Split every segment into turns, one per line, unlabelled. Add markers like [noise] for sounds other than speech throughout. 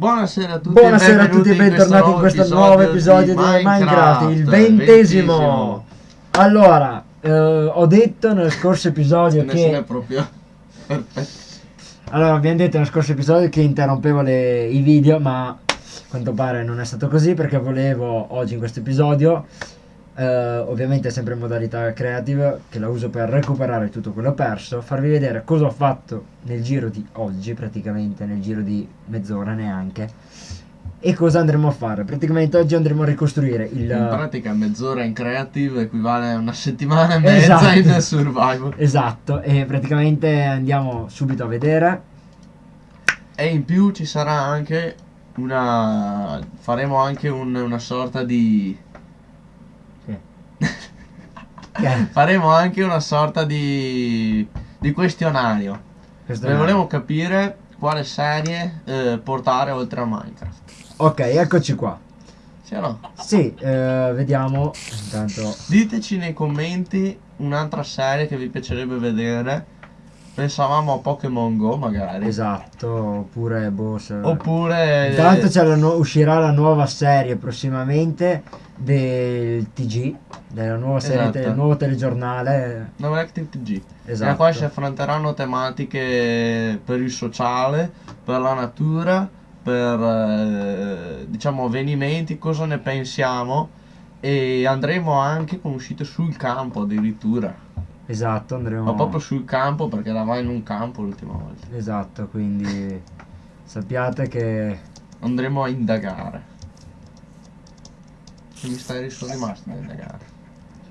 Buonasera a tutti
Buonasera a tutti e bentornati in questo nuovo episodio di Minecraft, il ventesimo. Allora, eh, ho detto nel scorso episodio
Ne se ne è
che...
proprio perfetto.
Allora, abbiamo detto nel scorso episodio che interrompevo le- i video, ma a quanto pare non è stato così perché volevo oggi in questo episodio, eh, ovviamente sempre in modalità creative, che la uso per recuperare tutto quello perso, farvi vedere cosa ho fatto nel giro di oggi, praticamente nel giro di mezz'ora neanche, e cosa andremo a fare. Praticamente oggi andremo a ricostruire il...
In pratica mezz'ora in creative equivale a una settimana e mezza
Esatto.
in [laughs] survival.
Esatto, e praticamente andiamo subito a vedere.
E in più ci sarà anche una... faremo anche un- una sorta di...
Che? [laughs]
faremo anche una sorta di... di questionario.
È-
volevo capire quale serie eh, portare oltre a Minecraft.
Ok, eccoci qua.
Sì o no?
Sì, eh, vediamo. Intanto,
Diteci nei commenti un'altra serie che vi piacerebbe vedere. Pensavamo a Pokémon Go magari.
esatto, oppure se-
Oppure...
Intanto la nu- uscirà la nuova serie prossimamente del TG, della nuova serie,
Esatto.
del nuovo telegiornale.
No, Active TG.
Esatto.
E qua si affronteranno tematiche per il sociale, per la natura, per eh, diciamo avvenimenti, cosa ne pensiamo e andremo anche con uscite sul campo addirittura.
Esatto, andremo.
Ma proprio sul campo perché eravamo in un campo l'ultima volta.
Esatto, quindi sappiate che
Andremo a indagare. Che misteri sono rimasti da indagare?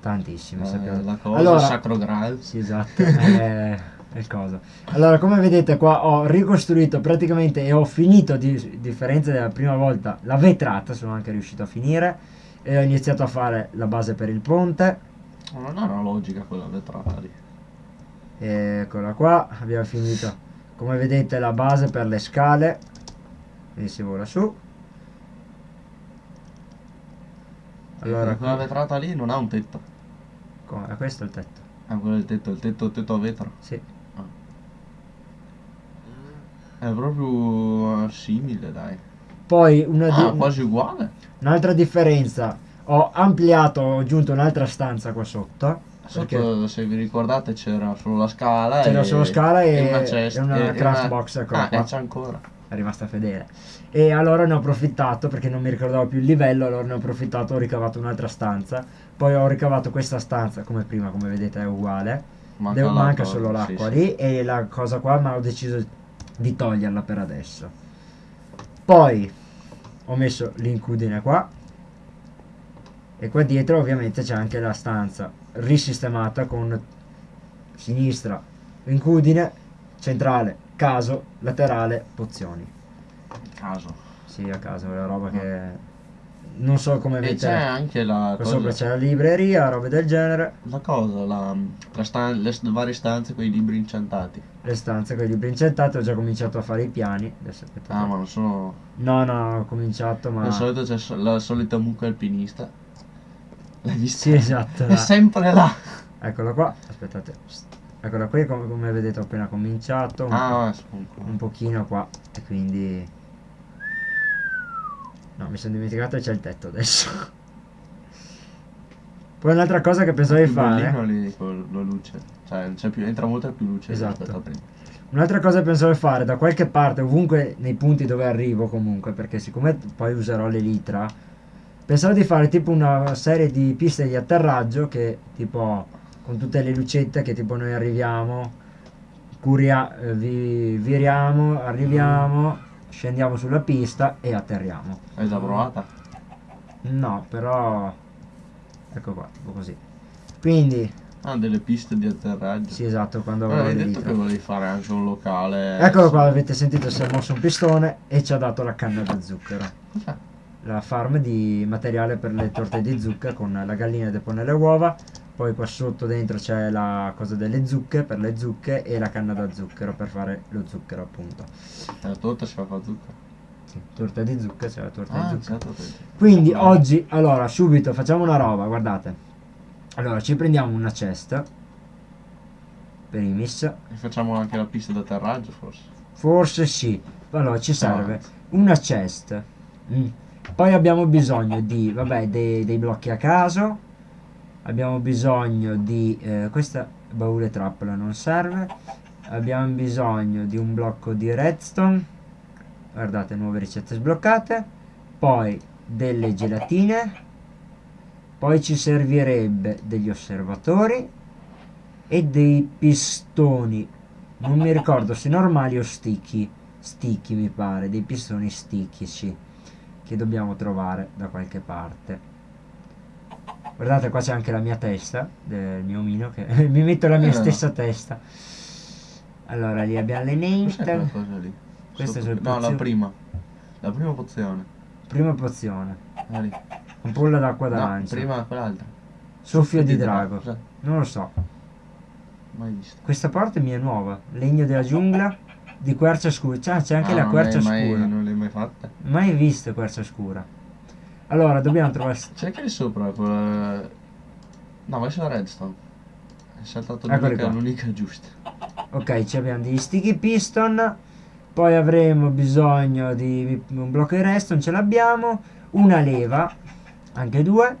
Tantissimi,
Eh,
sappiate.
la cosa,
Allora-
Sacro Graal.
Sì, esatto, [laughs] il coso. Allora, come vedete qua ho ricostruito praticamente e ho finito, di differenza della prima volta, la vetrata, sono anche riuscito a finire. E ho iniziato a fare la base per il ponte.
Non è una logica quella vetrata lì.
Eccola qua, abbiamo finito. Come vedete la base per le scale. Quindi si vola su. Allora,
quella vetrata lì non ha un tetto.
come- è questo il tetto.
Ah, quello è il tetto, il tetto, il tetto a vetro.
Sì.
È proprio simile, dai.
Poi una di-
Ah, quasi uguale.
un'altra differenza. Ho ampliato, ho aggiunto un'altra stanza qua sotto.
Sotto, se vi ricordate, c'era solo la scala.
C'era
e-
solo scala e-
una cesta.
e una
e- e
craft
una-
box, eccola
Ah,
qua.
e c'è ancora.
È rimasta fedele. E allora ne ho approfittato perché non mi ricordavo più il livello, allora ne ho approfittato, ho ricavato un'altra stanza. Poi ho ricavato questa stanza, come prima, come vedete è uguale.
Manca,
Devo- manca solo
sì,
l'acqua
sì.
lì e la cosa qua, ma ho deciso di toglierla per adesso. Poi ho messo l'incudine qua. E qua dietro ovviamente c'è anche la stanza risistemata con sinistra incudine, centrale caso, laterale pozioni.
Caso.
Sì, a caso, è la roba che non so come
E c'è anche la
Qua sopra
cosa,
c'è la libreria, robe del genere.
la cosa, la, la stan- le varie stanze con i libri incantati.
Le stanze con i libri incentati, ho già cominciato a fare i piani. Adesso aspettate.
Ah, ma non sono...
No, no, ho cominciato, ma...
Di solito c'è so- la solita mucca alpinista. L'hai vista?
Sì, esatto.
È sempre là.
Eccola qua, aspettate. Eccola qui, come, come vedete ho appena cominciato. Un,
Ah,
un pochino qua. E quindi... No, mi sono dimenticato che c'è il tetto adesso. [laughs] Poi un'altra cosa che pensavo di fare...
lì con la luce. Cioè, c'è più, entra molta più luce
Esatto. Un'altra cosa che pensavo di fare da qualche parte, ovunque nei punti dove arrivo comunque, perché siccome poi userò l'elitra, pensavo di fare tipo una serie di piste di atterraggio che tipo con tutte le lucette che tipo noi arriviamo, curia, eh, vi, viriamo, arriviamo, scendiamo sulla pista e atterriamo.
Hai già provata?
No, però ecco qua, tipo così. Quindi,
Ah, delle piste di atterraggio.
sì esatto, quando avrò
hai detto
l'elitra.
che volevi fare anche un locale.
Eccolo qua, avete sentito, si è mosso un pistone e ci ha dato la canna da zucchero. La farm di materiale per le torte di zucca con la gallina che depone le uova. Poi qua sotto dentro c'è la cosa delle zucche per le zucche e la canna da zucchero per fare lo zucchero appunto.
La torta si fa con zucchero.
Sì, torta di zucca, c'è la torta
Ah,
di zucca. Quindi
Bravo.
oggi, allora, subito facciamo una roba, guardate. Allora, ci prendiamo una cesta. Primis.
E facciamo anche la pista d'atterraggio forse.
Forse sì. allora ci serve una chest. Mm. Poi abbiamo bisogno di, vabbè, dei, dei blocchi a caso. Abbiamo bisogno di, eh, questa baule trappola non serve. Abbiamo bisogno di un blocco di redstone. Guardate, nuove ricette sbloccate. Poi delle gelatine. Poi ci servirebbe degli osservatori e dei pistoni. Non mi ricordo se normali o sticky. Sticky mi pare, dei pistoni sticchici che dobbiamo trovare da qualche parte. Guardate qua c'è anche la mia testa del mio omino che [laughs] mi metto la mia
Eh.
stessa testa. Allora lì abbiamo le? Queste
Sotto-
sono le
No, la prima. La prima pozione.
Prima pozione.
Ah, lì.
Ampolla d'acqua
No,
d'arancia.
prima quell'altra.
Soffio di drago.
Cos'è?
Non lo so.
Mai visto.
Questa parte mi è nuova. Legno della giungla di quercia scura. C'è, c'è anche
Ah,
la quercia
mai-
scura.
Non l'hai mai fatta?
Mai visto quercia scura. Allora, dobbiamo trovare...
Cerca lì sopra quella... No, vai sulla redstone. Hai saltato l'unica, giusta.
Ok, ci abbiamo degli sticky piston. Poi avremo bisogno di un blocco di redstone, ce l'abbiamo. Una leva, anche due.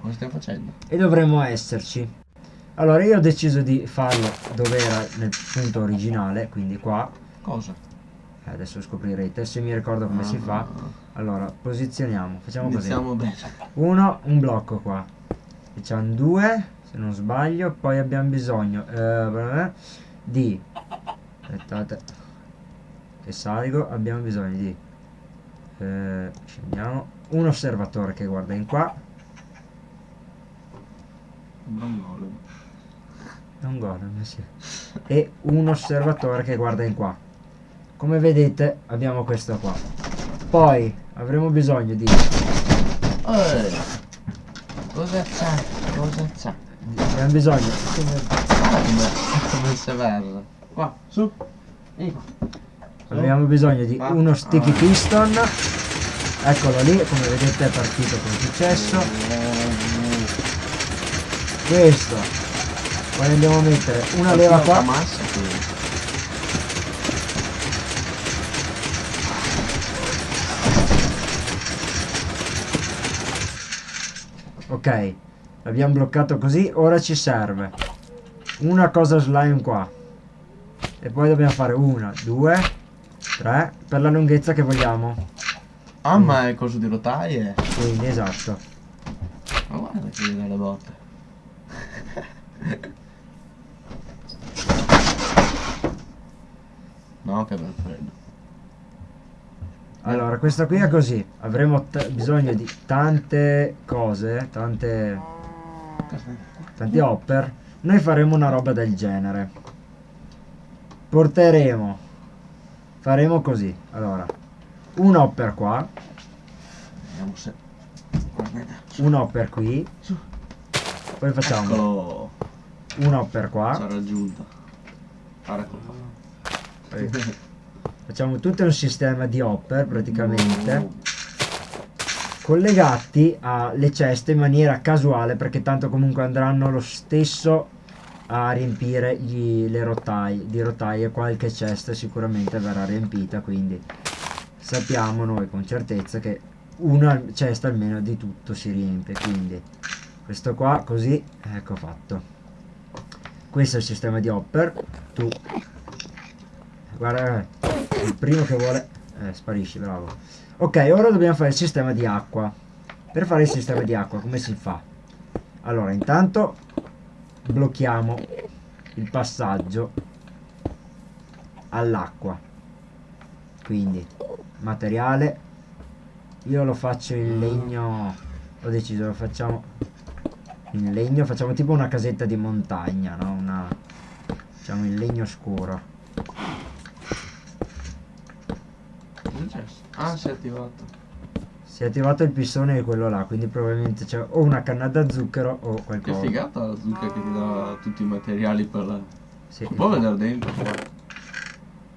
Cosa stiamo facendo?
E dovremmo esserci. Allora, io ho deciso di farlo dove era nel punto originale, quindi qua.
Cosa?
Eh, adesso scoprirete se mi ricordo come si fa. Allora, posizioniamo, facciamo così.
Iniziamo bene.
Uno, un blocco qua. Facciamo due, se non sbaglio. Poi abbiamo bisogno eh, di... Aspettate. Che salgo. Abbiamo bisogno di... eh, scendiamo. Un osservatore che guarda in qua.
Un golem.
Non golem, sì. E un osservatore che guarda in qua. Come vedete abbiamo questo qua. Poi avremo bisogno di...
Cosa c'è? Cosa c'è?
Abbiamo bisogno...
Ah, come, come se verra. Qua, su. Qua.
Abbiamo bisogno di
Ah.
uno sticky piston. Eccolo lì, come vedete è partito è successo. Questo. Poi andiamo a mettere una leva qua. Ok. L'abbiamo bloccato così. Ora ci serve una cosa slime qua. E poi dobbiamo fare una, due, tre. Per la lunghezza che vogliamo.
Ah, ma è coso di rotaie?
Quindi esatto.
Ma guarda che gli dà le botte. [laughs] no, che bel freddo.
Allora, questa qui è così. Avremo bisogno di tante cose, tante, tanti hopper. Noi faremo una roba del genere. Porteremo, faremo così. Allora, un hopper qua,
Vediamo se...
Un hopper qui. Poi facciamo
Eccolo.
un hopper
Ci
qua.
ha raggiunto.
Poi facciamo tutto un sistema di hopper praticamente. collegati alle ceste in maniera casuale perché tanto comunque andranno lo stesso a riempire gli- le rotaie di rotaie qualche cesta sicuramente verrà riempita quindi sappiamo noi con certezza che una cesta almeno di tutto si riempie quindi questo qua così ecco fatto questo è il sistema di hopper tu guarda il primo che vuole eh, sparisci bravo. Ok ora dobbiamo fare il sistema di acqua. Per fare il sistema di acqua come si fa? Allora intanto blocchiamo il passaggio all'acqua. Quindi materiale io lo faccio in legno ho deciso lo facciamo in legno facciamo tipo una casetta di montagna no? Una facciamo in legno scuro
Cosa è successo? Ah, si è attivato.
si è attivato il pistone di quello là quindi probabilmente c'è o una canna da zucchero o
Che
qualcosa
figata la zucca che ti dà tutti i materiali per la...
Sì.
Può vedere dentro?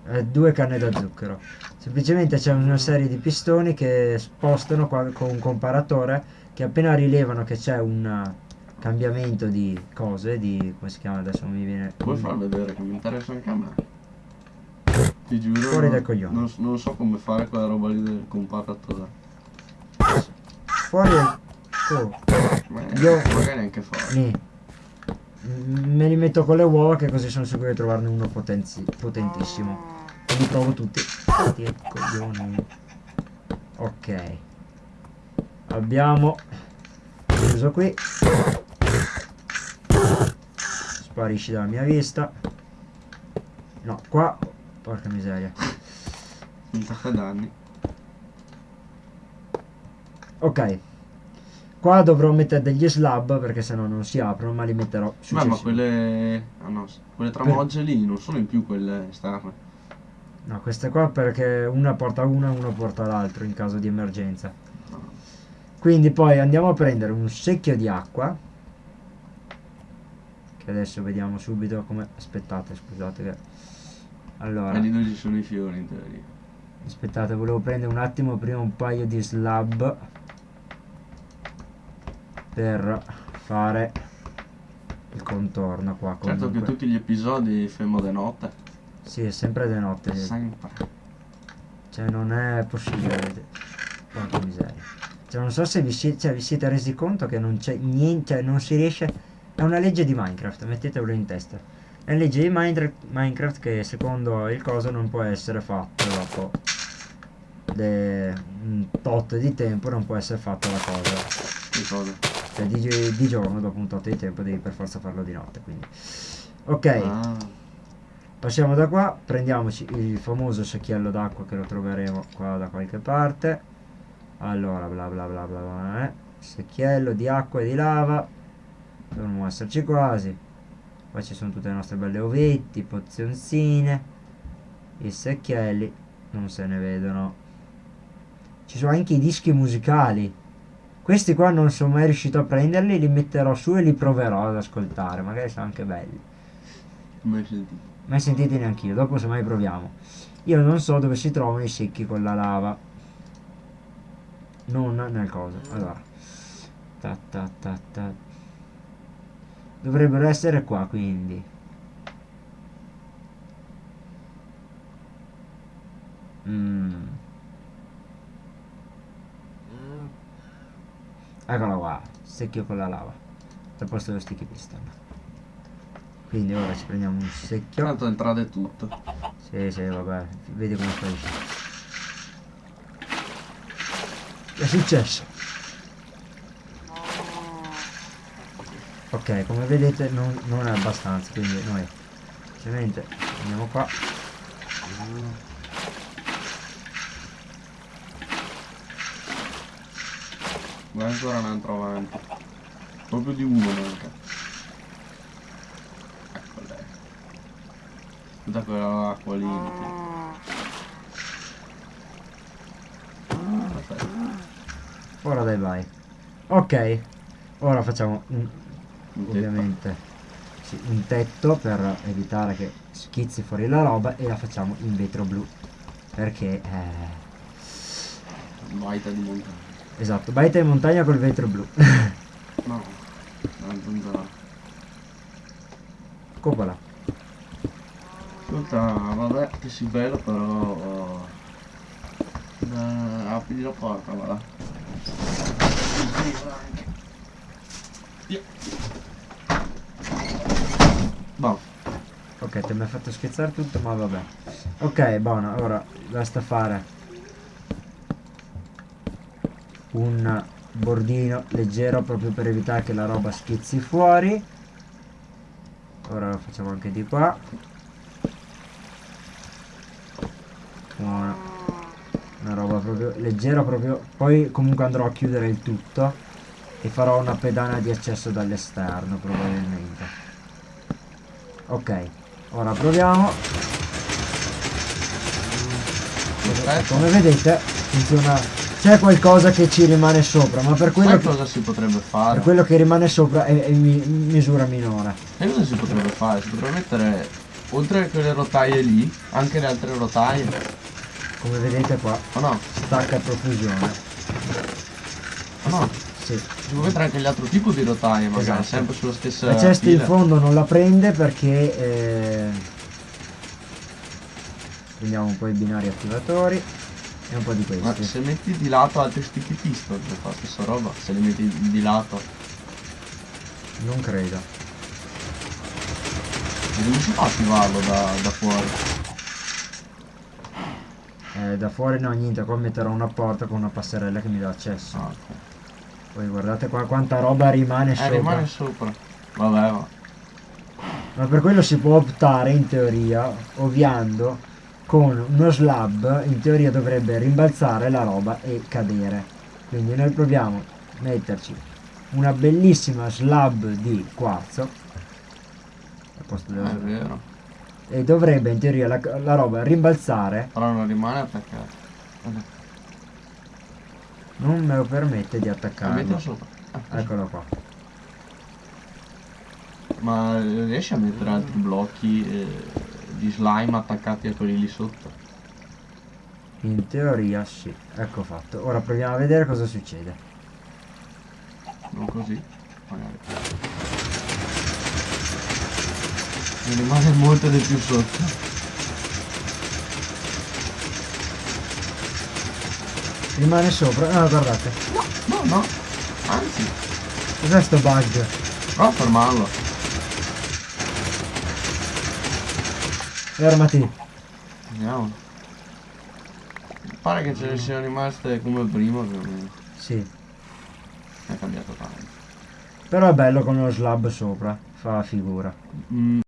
Eh, due canne da zucchero. Semplicemente c'è una serie di pistoni che spostano qua con un comparatore che appena rilevano che c'è un uh, cambiamento di cose, di come si chiama adesso non mi viene.
Puoi far vedere che mi interessa anche a me. Ti giuro.
Fuori
non-
dai coglioni.
Non, non so come fare quella roba lì del comparatore.
Fuori dal...
Ma
Io-
magari neanche fare.
nì. Mm, Me li metto con le uova che così sono sicuro di trovarne uno potenzi- potentissimo. E li provo tutti. Ai coglioni. Ok. Abbiamo chiuso qui. Sparisci dalla mia vista. No, qua. Porca miseria.
Un sacco danni.
Ok. Qua dovrò mettere degli slab perché sennò non si aprono, ma li metterò
Ma, ma quelle. Ah no, quelle tramogge lì non sono in più quelle esterne.
No, queste qua perché una porta una e una porta l'altro in caso di emergenza.
No.
Quindi poi andiamo a prendere un secchio di acqua. Che adesso vediamo subito come... Aspettate, scusate che... Allora,
lì dove ci sono i fiori in teoria.
aspettate, volevo prendere un attimo prima un paio di slab. Per fare il contorno qua.
Certo che
comunque.
tutti gli episodi fermo di notte.
Sì, è sempre di notte.
Sempre.
Cioè non è possibile. Porca miseria. Cioè non so se vi siete, cioè, vi siete resi conto che non c'è niente, cioè non si riesce. È una legge di Minecraft, mettetelo in testa. Di Minecraft, che secondo il coso non può essere fatto dopo un tot di tempo non può essere fatta la cosa.
Che cosa?
Cioè di, di giorno dopo un tot di tempo devi per forza farlo di notte. Quindi. Ok.
Ah,
Passiamo da qua, prendiamoci il famoso secchiello d'acqua che lo troveremo qua da qualche parte. Allora, bla bla bla bla bla. eh. Secchiello di acqua e di lava. Dovremmo esserci quasi. Qua ci sono tutte le nostre belle ovetti, pozionzine. I secchielli non se ne vedono. Ci sono anche i dischi musicali. Questi qua non sono mai riuscito a prenderli, li metterò su e li proverò ad ascoltare. Magari sono anche belli
mai sentito.
mai sentiti neanche io, dopo se mai proviamo. Io non so dove si trovano i secchi con la lava. Non nel coso. Allora. Ta ta ta ta. Dovrebbero essere qua quindi. Mm. Eccola qua, secchio con la lava. Al posto dello sticky piston. Quindi ora ci prendiamo un secchio.
Tanto entrate tutto.
Sì, sì, vabbè, vedi come sparisce. Che è successo? Ok, come vedete non, non è abbastanza, quindi noi semplicemente andiamo qua.
Guarda ancora un altro avanti. Proprio di uno manca. Ecco lei. Tutta quella acqua lì. Perfetto.
Ora dai vai. Ok, ora facciamo un. Ovviamente sì, un tetto per evitare che schizzi fuori la roba e la facciamo in vetro blu. Perché... Eh,
Baita di montagna.
esatto, baita in montagna col vetro blu.
No. La zanzara.
Coppola.
Ascolta, vabbè, che si bello però... Eh, apri la porta, va là. Via. Boh,
Ok, ti mi hai fatto scherzare tutto, ma vabbè. Ok, buono, ora basta fare un bordino leggero proprio per evitare che la roba schizzi fuori. Ora lo facciamo anche di qua. Buono. Una roba proprio leggera proprio. Poi comunque andrò a chiudere il tutto e farò una pedana di accesso dall'esterno probabilmente. Ok, ora proviamo.
perfetto.
Come vedete funziona. C'è qualcosa che ci rimane sopra, ma per quello, che,
cosa si potrebbe fare?
per quello che rimane sopra è, è mi- misura minore.
Sai cosa si potrebbe fare? Si potrebbe mettere, oltre a quelle rotaie lì, anche le altre rotaie.
Come vedete qua,
O no?
stacca a profusione.
O no?
Sì.
Si può mettere anche l'altro tipo di rotaie, magari,
Esatto.
sempre sulla stessa
La cesta in fondo non la prende perché eh, Prendiamo un po' i binari attivatori e un po' di
Ma
questi.
se metti di lato altri sticky pistol, per fa la stessa roba. Se li metti di lato,
Non credo.
e come si fa a attivarlo da, da fuori?
Eh, da fuori no, niente, qua metterò una porta con una passerella che mi dà accesso.
Ah, ok.
Poi guardate qua quanta roba rimane
Eh,
sopra.
rimane sopra. Vabbè, va.
Ma per quello si può optare in teoria, ovviando, con uno slab, in teoria dovrebbe rimbalzare la roba e cadere. Quindi noi proviamo a metterci una bellissima slab di quarzo. della-. E dovrebbe in teoria la, la roba rimbalzare,
Però non rimane attaccato.
Non me lo permette di attaccarlo.
Ah.
Eccolo qua.
Ma eh, riesci a mettere altri blocchi eh, di slime attaccati a quelli lì sotto?
In teoria sì, ecco fatto. Ora proviamo a vedere cosa succede.
Non così? Magari. Mi rimane molto di più sotto.
Rimane sopra. Ah, guardate.
No, no. Anzi,
Cos'è sto bug?
prova a fermarlo.
Fermati.
Vediamo. Pare che ce ne siano rimaste come prima più o meno.
Sì.
È cambiato tanto.
Però è bello con lo slab sopra. Fa figura.
Mm,